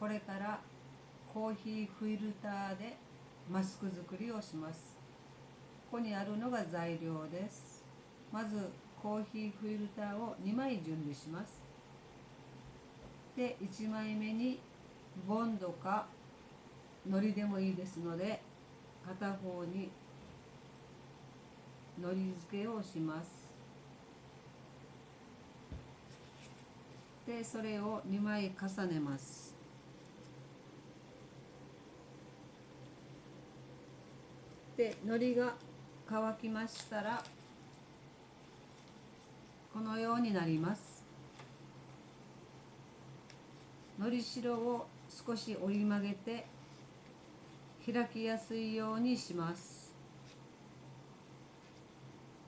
これからコーヒーフィルターでマスク作りをします。ここにあるのが材料です。まずコーヒーフィルターを2枚準備します。で1枚目にボンドか糊でもいいですので片方に糊付けをします。でそれを2枚重ねます。で糊が乾きましたらこのようになります。のりしろを少し折り曲げて開きやすいようにします。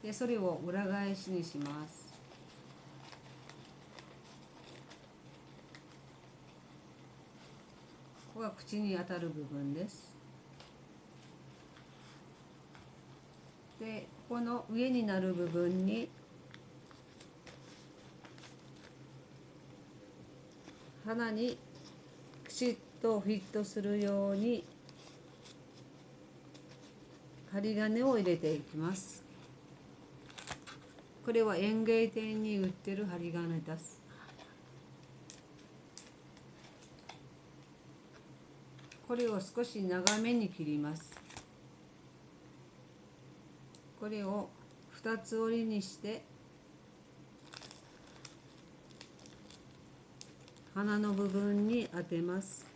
でそれを裏返しにします。ここが口に当たる部分です。でここの上になる部分に鼻にきちっとフィットするように針金を入れていきます。これは園芸店に売ってる針金です。これを少し長めに切ります。これを2つ折りにして花の部分に当てます。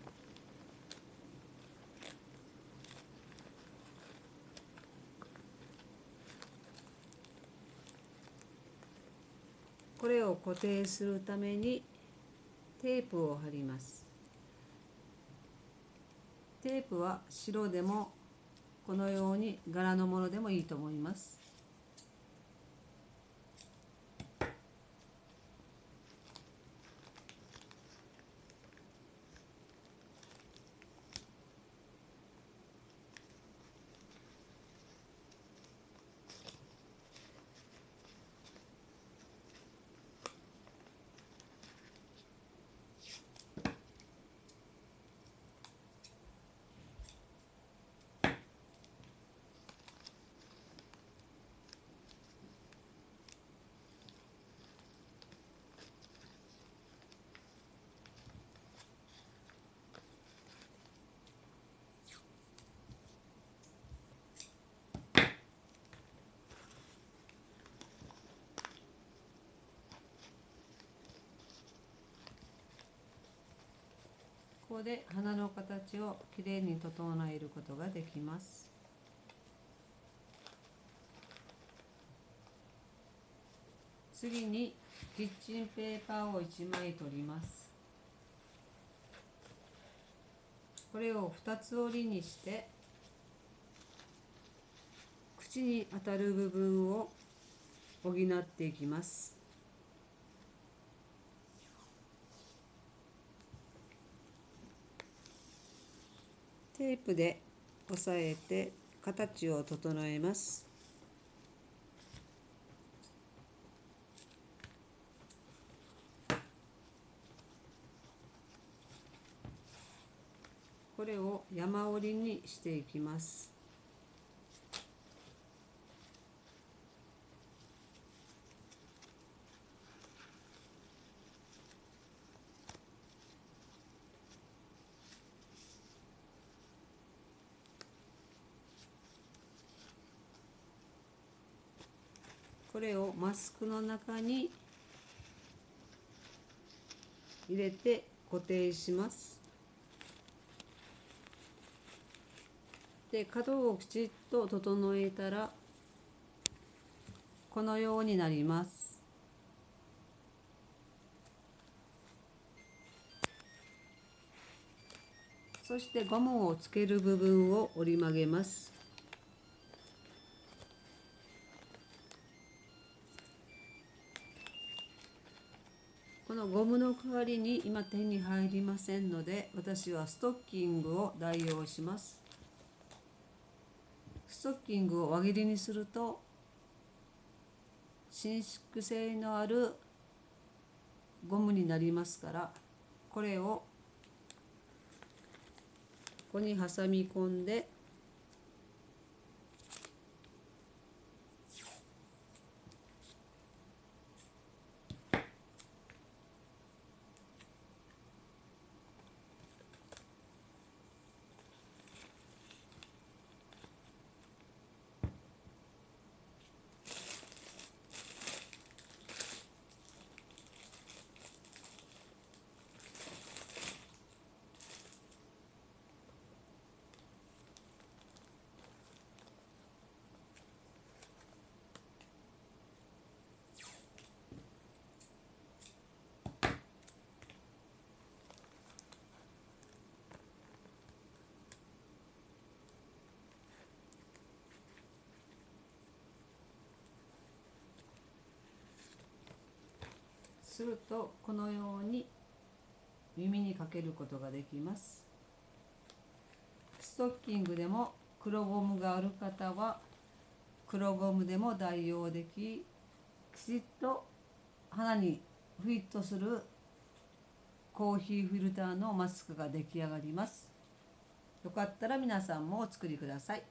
これを固定するためにテープを貼ります。テープは白でもこのように柄のものでもいいと思います。ここで花の形をきれいに整えることができます。次にキッチンペーパーを1枚取ります。これを2つ折りにして口に当たる部分を補っていきます。テープで押さえて形を整えます。これを山折りにしていきます。これをマスクの中に入れて固定します。で角をきちっと整えたらこのようになります。そしてゴムをつける部分を折り曲げます。のゴムの代わりに今手に入りませんので私はストッキングを代用します。ストッキングを輪切りにすると伸縮性のあるゴムになりますからこれをこに挟み込んでするとこのように耳にかけることができます。ストッキングでも黒ゴムがある方は黒ゴムでも代用でききちっと鼻にフィットするコーヒーフィルターのマスクが出来上がります。よかったら皆さんもお作りください。